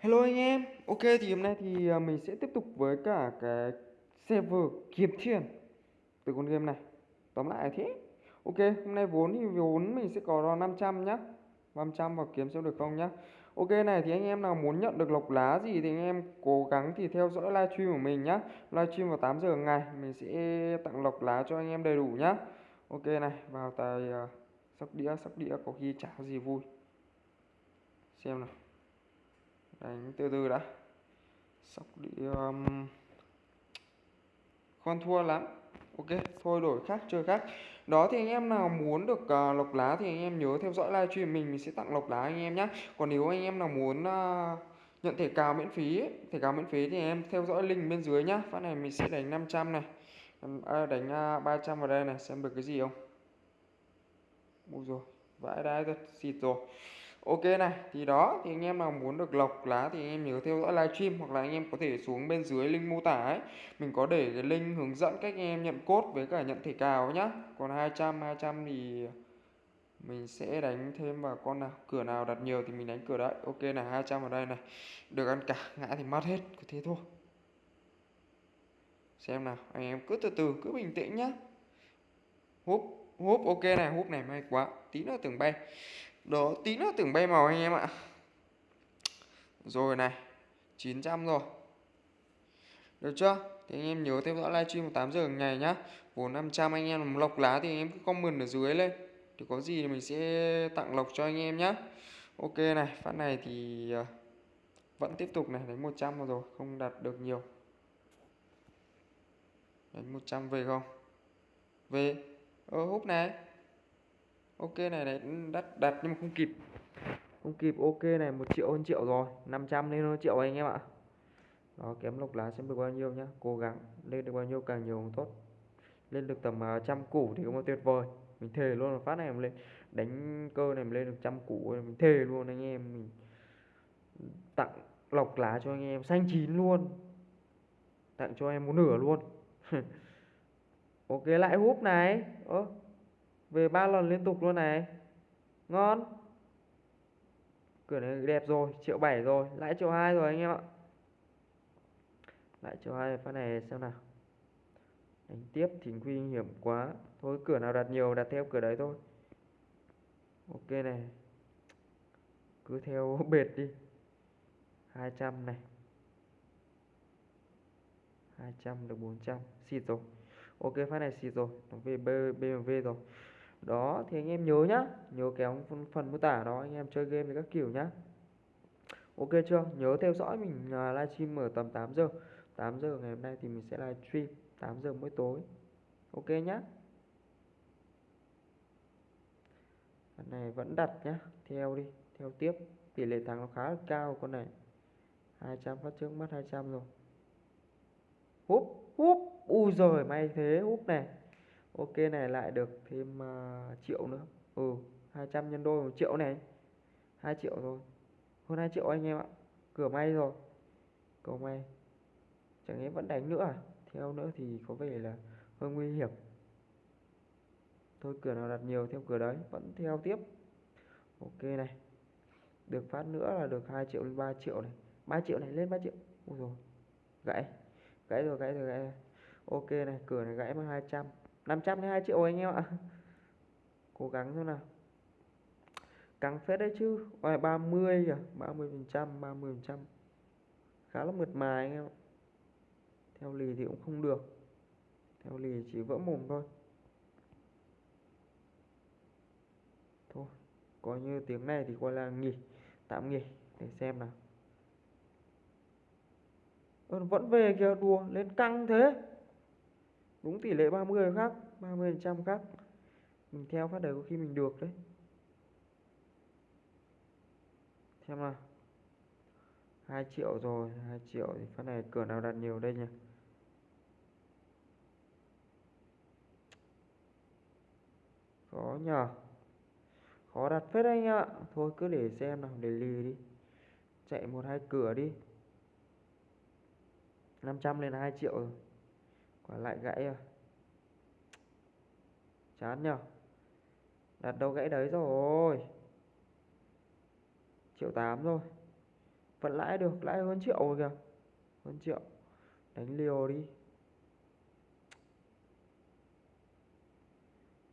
Hello anh em, ok thì hôm nay thì à, mình sẽ tiếp tục với cả cái server kiếm tiền từ con game này. Tóm lại là thế. Ok, hôm nay vốn thì vốn mình sẽ có 500 nhá. 500 vào kiếm xem được không nhá. Ok này thì anh em nào muốn nhận được lọc lá gì thì anh em cố gắng thì theo dõi livestream của mình nhá. Livestream vào 8 giờ ngày mình sẽ tặng lọc lá cho anh em đầy đủ nhá. Ok này, vào tài uh, sóc đĩa, sóc đĩa có khi chả gì vui. Xem nào đánh từ từ đã. Sóc đi um... con thua lắm. Ok thôi đổi khác chơi khác. Đó thì anh em nào muốn được uh, lọc lá thì anh em nhớ theo dõi livestream mình mình sẽ tặng lọc lá anh em nhé còn nếu anh em nào muốn uh, nhận thẻ cào miễn phí ấy, thẻ cào miễn phí thì em theo dõi link bên dưới nhá. Phát này mình sẽ đánh 500 này. À, đánh à, uh, 300 vào đây này xem được cái gì không? Ui rồi vãi đái thật xịt rồi. Ok này, thì đó, thì anh em nào muốn được lọc lá thì anh em nhớ theo dõi livestream hoặc là anh em có thể xuống bên dưới link mô tả ấy. Mình có để cái link hướng dẫn cách anh em nhận cốt với cả nhận thẻ cào nhá. Còn 200 200 thì mình sẽ đánh thêm vào con nào, cửa nào đặt nhiều thì mình đánh cửa đấy. Ok này, 200 ở đây này. Được ăn cả, ngã thì mất hết, cứ thế thôi. Xem nào, anh em cứ từ từ cứ bình tĩnh nhá. Húp, húp ok này, húp này may quá, tí nữa tưởng bay đó tí nữa tưởng bay màu anh em ạ. Rồi này 900 rồi. Được chưa? Thì anh em nhớ theo dõi livestream 8 giờ ngày nhá. Vốn 500 anh em làm lộc lá thì anh em cứ comment ở dưới lên. Thì có gì thì mình sẽ tặng lọc cho anh em nhá. Ok này, phát này thì ờ, vẫn tiếp tục này, đánh 100 rồi, không đạt được nhiều. Đánh 100 về không? Về. Ờ húp này ok này này đắt đặt nhưng mà không kịp. Không kịp ok này một triệu hơn triệu rồi. 500 lên hơn triệu anh em ạ. Đó kém lộc lá xem được bao nhiêu nhá. Cố gắng lên được bao nhiêu càng nhiều càng tốt. Lên được tầm uh, trăm củ thì cũng là tuyệt vời. Mình thề luôn là phát này mình lên đánh cơ này mình lên được trăm củ mình thề luôn anh em. Mình tặng lọc lá cho anh em xanh chín luôn. Tặng cho em một nửa luôn. Ok lại húp này. Ơ về 3 lần liên tục luôn này. Ngon. Cửa này đẹp rồi, triệu 7 rồi, lãi triệu 2 rồi anh em ạ. Lãi triệu 2 phát này xem nào. Đánh tiếp thì nguy hiểm quá. Thôi, cửa nào đặt nhiều, đặt theo cửa đấy thôi. Ok này. Cứ theo bệt đi. 200 này. 200 được 400 xịt rồi. Ok, phát này xịt rồi. Nó về BMW rồi đó thì anh em nhớ nhá. Nhớ kéo phần mô tả đó anh em chơi game với các kiểu nhá. Ok chưa? Nhớ theo dõi mình uh, livestream ở tầm 8 giờ. 8 giờ ngày hôm nay thì mình sẽ livestream. 8 giờ mỗi tối. Ok nhá. Con này vẫn đặt nhá. Theo đi. Theo tiếp. Tỷ lệ thắng nó khá là cao con này. 200 phát trước mất 200 rồi. Húp húp. Ui rồi may thế. Húp này ok này lại được thêm uh, triệu nữa. Ừ 200 nhân đôi một triệu này. 2 triệu rồi. Hơn 2 triệu anh em ạ. Cửa may rồi. Cầu may. Chẳng lẽ vẫn đánh nữa à? Theo nữa thì có vẻ là hơi nguy hiểm. Thôi cửa nào đặt nhiều theo cửa đấy. Vẫn theo tiếp. Ok này. Được phát nữa là được 2 triệu lên 3 triệu này. 3 triệu này lên 3 triệu. Ôi rồi gãy. Gãy rồi gãy rồi gãy rồi. ok này cửa này gãy mất 200 502 triệu anh em ạ. Cố gắng thôi nào. Căng phết đấy chứ. Ôi, 30 à 30 phần trăm 30 phần trăm. Khá là mượt mà anh em ạ. Theo lì thì cũng không được. Theo lì chỉ vỡ mồm thôi. Thôi coi như tiếng này thì coi là nghỉ tạm nghỉ để xem nào. Vẫn về kìa đùa lên căng thế đúng tỷ lệ 30 khác 30 trăm khác. Mình theo phát đời có khi mình được đấy. Xem nào. 2 triệu rồi 2 triệu thì phát này cửa nào đặt nhiều đây nhỉ? Khó nhờ. Khó đặt phết anh ạ. Thôi cứ để xem nào, để lì đi. Chạy một hai cửa đi. 500 lên 2 triệu rồi quả lại gãy rồi. Chán nhở đặt đâu gãy đấy rồi. Triệu tám rồi. Vẫn lãi được lãi hơn triệu rồi kìa. Hơn triệu. Đánh liều đi.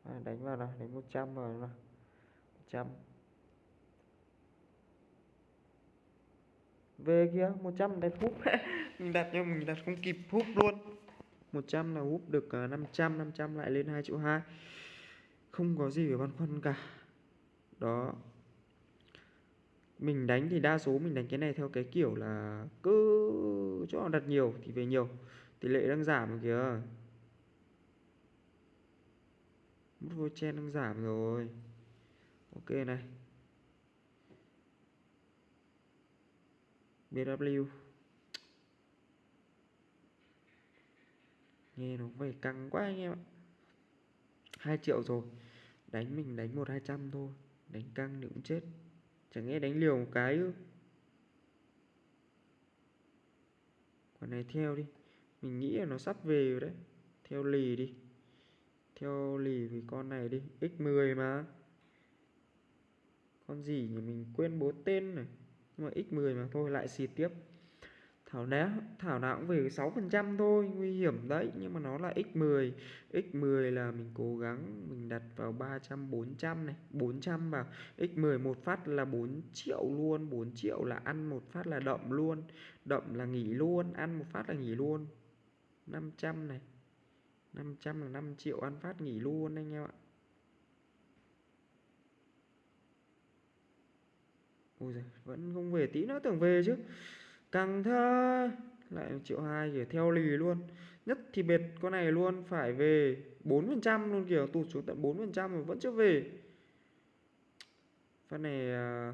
À, đánh vào nào đánh 100 vào nào. 100 về kia 100 đặt húp mình đặt nhưng mình đặt không kịp húp luôn. 100 là úp được ờ, 500 500 lại lên 2 triệu 2 không có gì phải băn khoăn cả. Đó. Mình đánh thì đa số mình đánh cái này theo cái kiểu là cứ chỗ nào đặt nhiều thì về nhiều. Tỷ lệ đang giảm rồi kìa. Mút vô chen đang giảm rồi. Ok này. BW nghe nó về căng quá anh em ạ. 2 triệu rồi, đánh mình đánh một hai trăm thôi, đánh căng thì cũng chết. Chẳng nghe đánh liều một cái ư? Con này theo đi, mình nghĩ là nó sắp về rồi đấy. Theo lì đi, theo lì vì con này đi x10 mà. Con gì nhỉ, mình quên bố tên này. Nhưng mà x10 mà, thôi lại xịt tiếp. Thảo nào Thảo nào cũng về 6% thôi nguy hiểm đấy. Nhưng mà nó là x10 x10 là mình cố gắng mình đặt vào 300 400 này. 400 vào. X10 một phát là 4 triệu luôn. 4 triệu là ăn một phát là đậm luôn. Đậm là nghỉ luôn. Ăn một phát là nghỉ luôn. 500 này. 500 là 5 triệu ăn phát nghỉ luôn anh em ạ. Ôi giời, vẫn không về tí nữa tưởng về chứ căng thế lại triệu hai kiểu theo lì luôn. Nhất thì bệt con này luôn phải về 4% luôn kiểu tụt xuống tận 4% mà vẫn chưa về. Phát này à,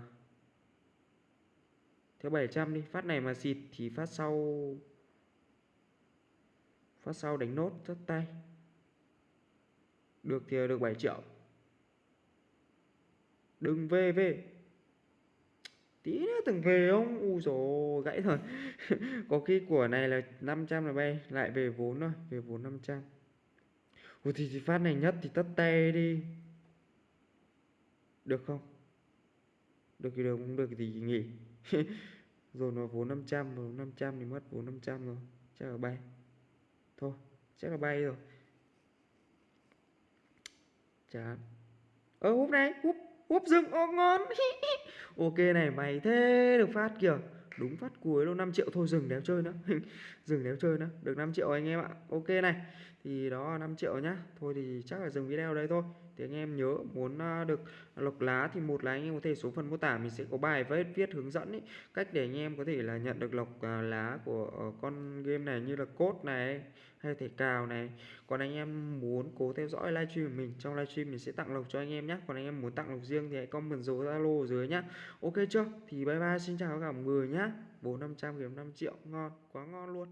theo 700 đi, phát này mà xịt thì phát sau phát sau đánh nốt rất tay. Được thì được 7 triệu. Đừng về về tí nữa từng về không u dồi gãy rồi. Có khi của này là 500 là bay lại về vốn rồi về vốn 500 Ủa thì, thì phát này nhất thì tất tay đi. Được không? Được thì được cũng được thì nghỉ. Rồi nó vốn 500 vốn 500 thì mất vốn 500 rồi. Chắc là bay. Thôi chắc là bay rồi. Chán. Ơ húp này húp úp rừng ô ngon ok này, mày thế được phát kìa. Đúng phát cuối luôn 5 triệu thôi, dừng đéo chơi nữa. Dừng đéo chơi nữa, được 5 triệu anh em ạ. Ok này, thì đó 5 triệu nhá. Thôi thì chắc là dừng video đây thôi thì anh em nhớ muốn à, được lọc lá thì một là anh em có thể xuống phần mô tả mình sẽ có bài viết viết hướng dẫn ý, cách để anh em có thể là nhận được lọc à, lá của ờ, con game này như là cốt này hay thể cào này. Còn anh em muốn cố theo dõi livestream của mình trong livestream mình sẽ tặng lộc cho anh em nhé còn anh em muốn tặng lộc riêng thì hãy comment dấu zalo dưới nhá. Ok chưa? Thì bye bye xin chào cả mọi người nhá. Bốn năm trăm kiếm 5 triệu ngon quá ngon luôn.